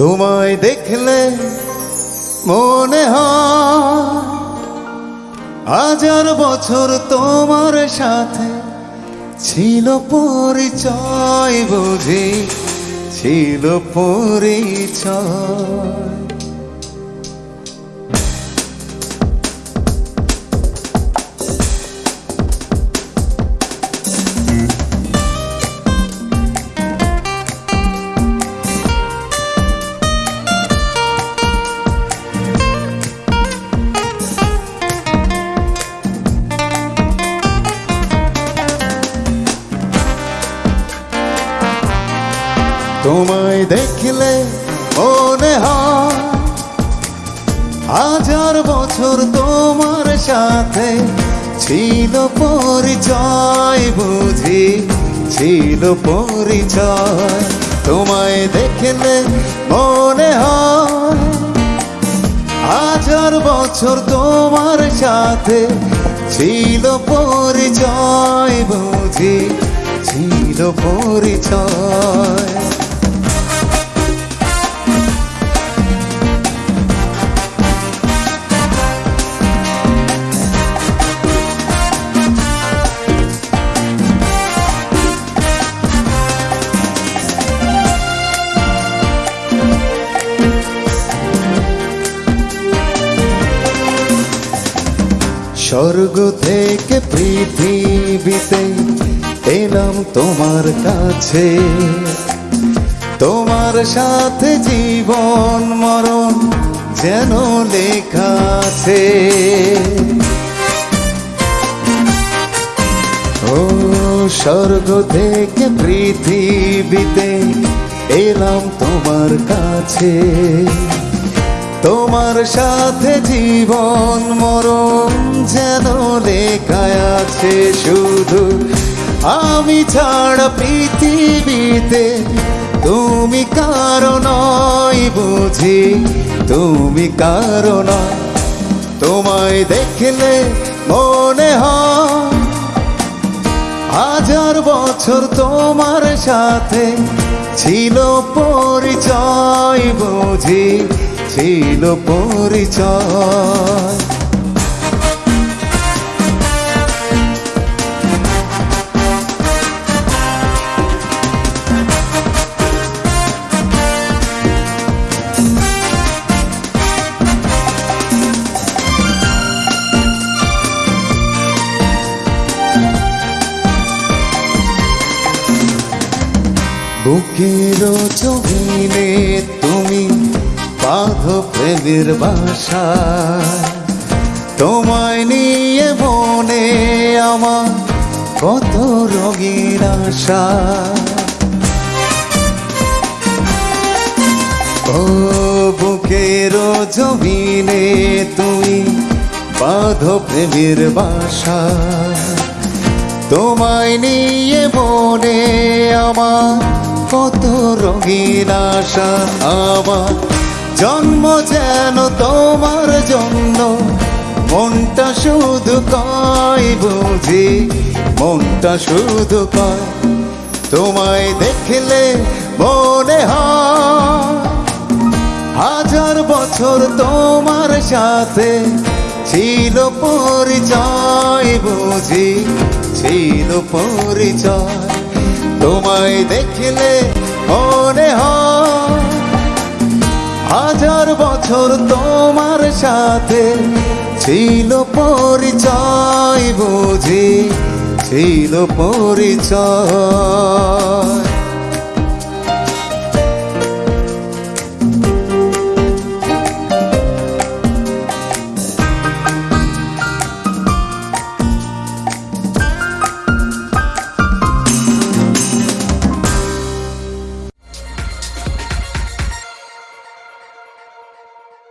তোমায় দেখলে মনে হাজার বছর তোমার সাথে ছিল পরিচয় বুঝি ছিল পরিচয়। তোমায় দেখলে মনে হয় হাজার বছর তোমার সাথে ছিল পরিচয়, বুঝি ছিল পরিচয়। তোমায় দেখলে মনে হয় হাজার বছর তোমার সাথে ছিল পরিচয়, বুঝি ছিল পরিচয়। স্বর্গ থেকে পৃথিবীতে এলাম তোমার কাছে। তোমার সাথে জীবন মরণ যেন লেখা আছে। ও স্বর্গ থেকে পৃথিবীতে এলাম তোমার কাছে। তোমার সাথে জীবন মরণ যেন লেখায় আছে শুধু। আমি ছাড়া পৃথিবীতে তুমি কারণ বুঝি, তুমি কারণ তোমায় দেখলে মনে হয় হাজার বছর তোমার সাথে ছিল পরিচয় বুঝি। ছিল পরিচয়। বুকের জমিনে প্রেমের বাসা তোমায় নিয়ে মনে আমার কত রঙিন আশা। ও বুকের জমিনে তুমি বাঁধ প্রেমের বাসা। তোমায় নিয়ে মনে আমার কত রঙিন আশা। আমার জন্ম যেন তোমার জন্য। মনটা শুধু কয় বুঝি, মনটা শুধু কয়, তোমায় দেখলে মনে হাজার বছর তোমার সাথে ছিল পরিচয় বুঝি, ছিল পরিচয়। তোমায় দেখলে মনে হাজার বছর তোমার সাথে ছিল পরিচয় বুঝি ছিল পরিচয়।